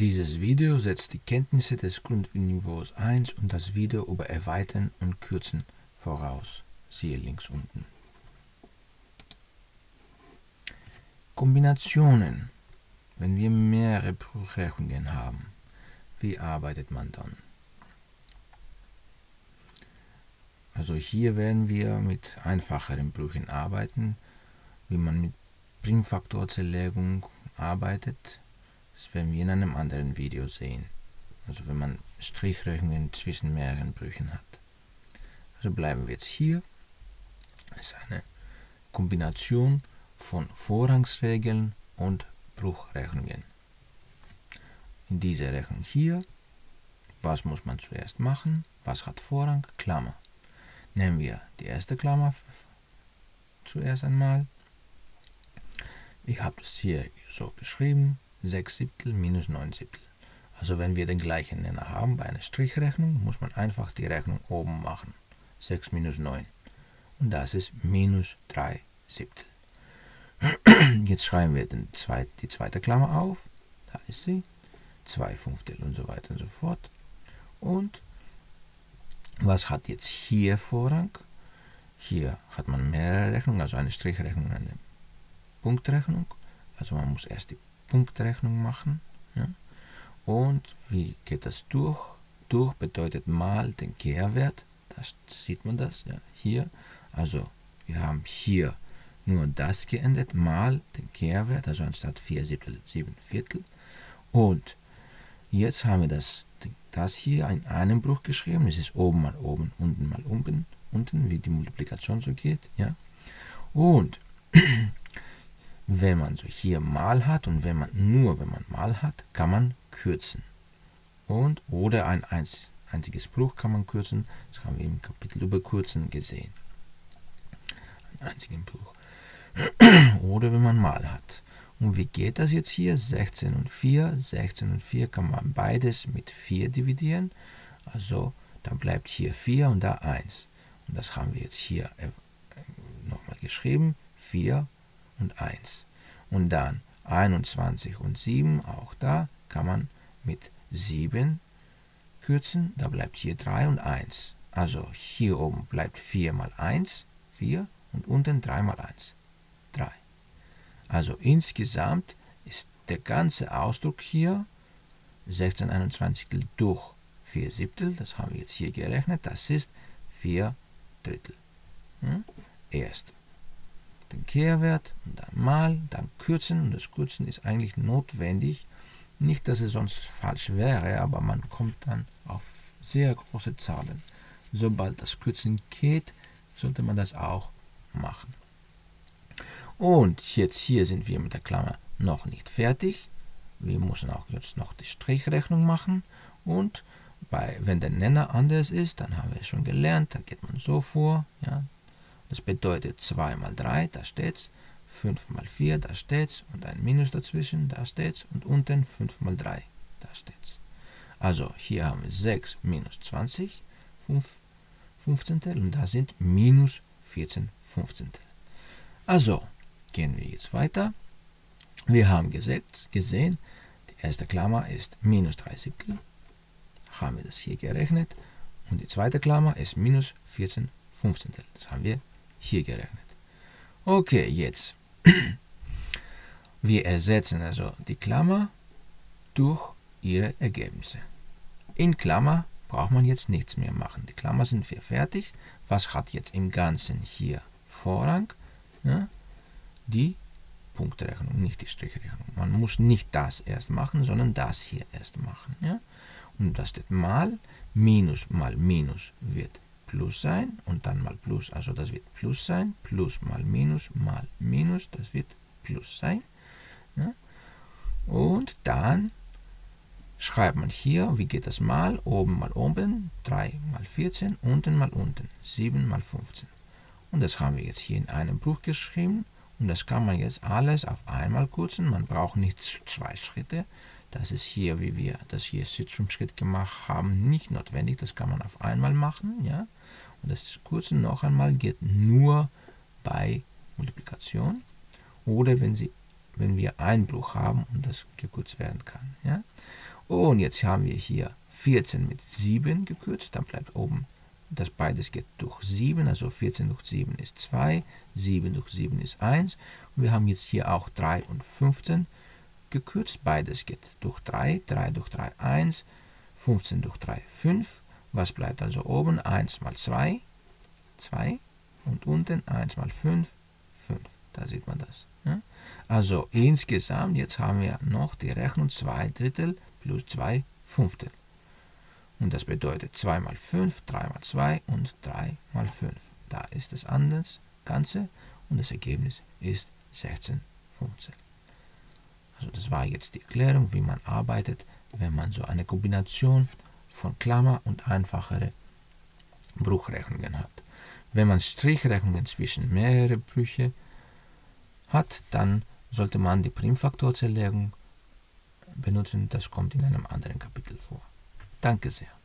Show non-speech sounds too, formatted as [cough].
Dieses Video setzt die Kenntnisse des Grundniveaus 1 und das Video über Erweitern und Kürzen voraus. Siehe links unten. Kombinationen. Wenn wir mehrere Bruchrechnungen haben, wie arbeitet man dann? Also hier werden wir mit einfacheren Brüchen arbeiten, wie man mit Primfaktorzerlegung arbeitet. Das werden wir in einem anderen Video sehen. Also wenn man Strichrechnungen zwischen mehreren Brüchen hat. Also bleiben wir jetzt hier. Das ist eine Kombination von Vorrangsregeln und Bruchrechnungen. In dieser Rechnung hier, was muss man zuerst machen? Was hat Vorrang? Klammer. Nehmen wir die erste Klammer zuerst einmal. Ich habe das hier so geschrieben, 6 Siebtel minus 9 Siebtel. Also wenn wir den gleichen Nenner haben bei einer Strichrechnung, muss man einfach die Rechnung oben machen. 6 minus 9. Und das ist minus 3 Siebtel. [clears throat] Jetzt schreiben wir den zweit, die zweite Klammer auf. Da ist sie. 2 Fünftel und so weiter und so fort. Und was hat jetzt hier Vorrang? Hier hat man mehrere Rechnungen, also eine Strichrechnung und eine Punktrechnung. Also man muss erst die Punktrechnung machen. Ja. Und wie geht das durch? Durch bedeutet mal den Kehrwert. Das sieht man das ja, hier. Also wir haben hier nur das geändert, mal den Kehrwert, also anstatt 4 Siebtel 7 Viertel. Und jetzt haben wir das, das hier in einem Bruch geschrieben. Es ist oben mal oben, unten mal unten, unten, wie die Multiplikation so geht. Ja? Und wenn man so hier mal hat und wenn man nur wenn man mal hat, kann man kürzen. Und oder ein einziges Bruch kann man kürzen. Das haben wir im Kapitel über Kürzen gesehen. Einen einzigen Bruch. [clears throat] oder wenn man mal hat. Und wie geht das jetzt hier? 16 und 4. 16 und 4 kann man beides mit 4 dividieren. Also dann bleibt hier 4 und da 1. Und das haben wir jetzt hier äh, nochmal geschrieben. 4 und 1. Und dann 21 und 7, auch da kann man mit 7 kürzen. Da bleibt hier 3 und 1. Also hier oben bleibt 4 mal 1, 4 und unten 3 mal 1. 3. Also insgesamt ist der ganze Ausdruck hier 16 21 durch 4 Siebtel, das haben wir jetzt hier gerechnet, das ist 4 Drittel. Hm? Erst den Kehrwert und dann mal, dann kürzen und das Kürzen ist eigentlich notwendig. Nicht, dass es sonst falsch wäre, aber man kommt dann auf sehr große Zahlen. Sobald das Kürzen geht, sollte man das auch machen. Und jetzt hier sind wir mit der Klammer noch nicht fertig. Wir müssen auch jetzt noch die Strichrechnung machen. Und bei, wenn der Nenner anders ist, dann haben wir es schon gelernt, dann geht man so vor. Ja. Das bedeutet 2 mal 3, da steht's. 5 mal 4, da steht's. Und ein Minus dazwischen, da steht's. Und unten 5 mal 3, da steht's. Also hier haben wir 6 minus 20, 5 Fünfzehntel. Und da sind minus 14 Fünfzehntel. Also, Gehen wir jetzt weiter. Wir haben gesetzt, gesehen, die erste Klammer ist minus 3 Siebtel. Haben wir das hier gerechnet. Und die zweite Klammer ist minus 14 Fünfzehntel. Das haben wir hier gerechnet. Okay, jetzt. Wir ersetzen also die Klammer durch ihre Ergebnisse. In Klammer braucht man jetzt nichts mehr machen. Die Klammer sind wir fertig. Was hat jetzt im Ganzen hier Vorrang? Ja, die Punktrechnung, nicht die Strichrechnung. Man muss nicht das erst machen, sondern das hier erst machen. Ja? Und das steht mal, minus mal minus wird plus sein und dann mal plus, also das wird plus sein, plus mal minus mal minus, das wird plus sein. Ja? Und dann schreibt man hier, wie geht das mal, oben mal oben, 3 mal 14, unten mal unten, 7 mal 15. Und das haben wir jetzt hier in einem Bruch geschrieben und das kann man jetzt alles auf einmal kürzen. Man braucht nicht zwei Schritte. Das ist hier, wie wir das hier Schritt gemacht haben, nicht notwendig. Das kann man auf einmal machen. Ja? Und das Kürzen noch einmal geht nur bei Multiplikation oder wenn, Sie, wenn wir Einbruch haben und das gekürzt werden kann. Ja? Und jetzt haben wir hier 14 mit 7 gekürzt, dann bleibt oben das beides geht durch 7, also 14 durch 7 ist 2, 7 durch 7 ist 1. Und wir haben jetzt hier auch 3 und 15 gekürzt, beides geht durch 3, 3 durch 3, 1, 15 durch 3, 5. Was bleibt also oben? 1 mal 2, 2 und unten 1 mal 5, 5. Da sieht man das. Ja? Also insgesamt, jetzt haben wir noch die Rechnung 2 Drittel plus 2 Fünftel. Und das bedeutet 2 mal 5, 3 mal 2 und 3 mal 5. Da ist das anders Ganze und das Ergebnis ist 16 Fünftel. Also das war jetzt die Erklärung, wie man arbeitet, wenn man so eine Kombination von Klammer und einfachere Bruchrechnungen hat. Wenn man Strichrechnungen zwischen mehrere Brüche hat, dann sollte man die Primfaktorzerlegung benutzen. Das kommt in einem anderen Kapitel vor. Danke sehr.